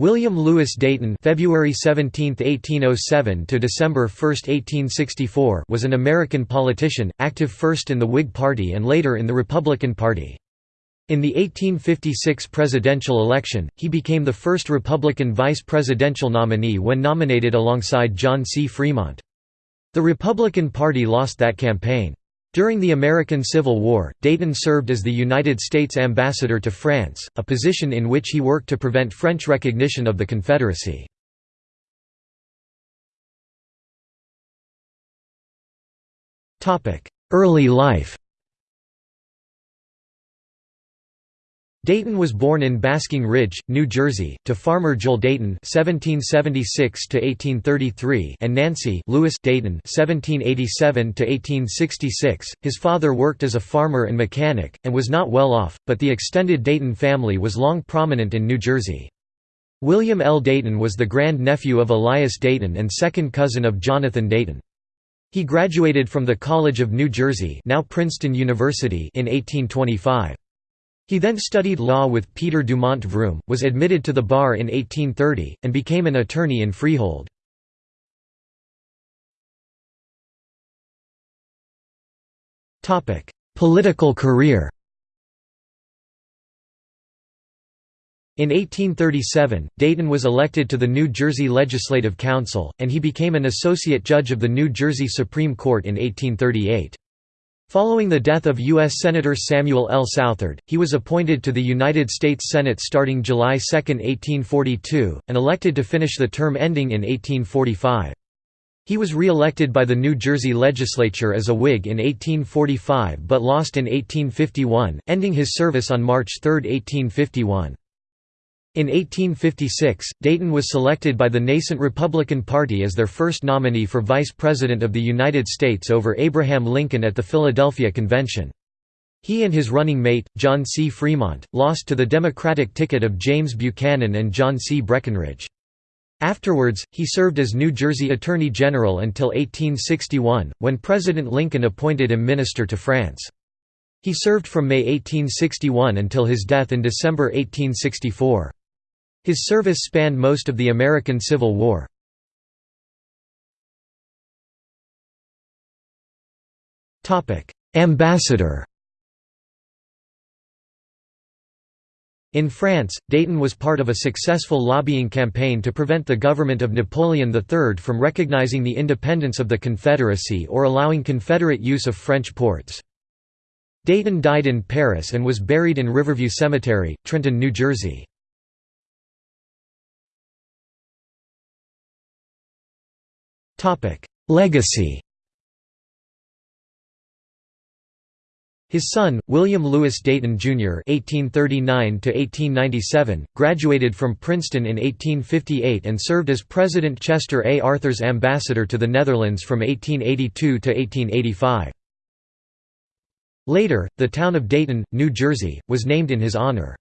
William Lewis Dayton February 17, 1807 to December 1, 1864 was an American politician, active first in the Whig Party and later in the Republican Party. In the 1856 presidential election, he became the first Republican vice presidential nominee when nominated alongside John C. Fremont. The Republican Party lost that campaign. During the American Civil War, Dayton served as the United States ambassador to France, a position in which he worked to prevent French recognition of the Confederacy. Early life Dayton was born in Basking Ridge, New Jersey, to farmer Joel Dayton (1776–1833) and Nancy Lewis Dayton (1787–1866). His father worked as a farmer and mechanic, and was not well off, but the extended Dayton family was long prominent in New Jersey. William L. Dayton was the grand-nephew of Elias Dayton and second cousin of Jonathan Dayton. He graduated from the College of New Jersey now Princeton University in 1825. He then studied law with Peter Dumont Vroom, was admitted to the bar in 1830, and became an attorney in Freehold. Political career In 1837, Dayton was elected to the New Jersey Legislative Council, and he became an associate judge of the New Jersey Supreme Court in 1838. Following the death of U.S. Senator Samuel L. Southard, he was appointed to the United States Senate starting July 2, 1842, and elected to finish the term ending in 1845. He was re-elected by the New Jersey legislature as a Whig in 1845 but lost in 1851, ending his service on March 3, 1851. In 1856, Dayton was selected by the nascent Republican Party as their first nominee for Vice President of the United States over Abraham Lincoln at the Philadelphia Convention. He and his running mate, John C. Fremont, lost to the Democratic ticket of James Buchanan and John C. Breckinridge. Afterwards, he served as New Jersey Attorney General until 1861, when President Lincoln appointed him Minister to France. He served from May 1861 until his death in December 1864. His service spanned most of the American Civil War. Ambassador In France, Dayton was part of a successful lobbying campaign to prevent the government of Napoleon III from recognizing the independence of the Confederacy or allowing Confederate use of French ports. Dayton died in Paris and was buried in Riverview Cemetery, Trenton, New Jersey. Legacy His son, William Lewis Dayton, Jr. (1839–1897), graduated from Princeton in 1858 and served as President Chester A. Arthur's ambassador to the Netherlands from 1882 to 1885. Later, the town of Dayton, New Jersey, was named in his honor.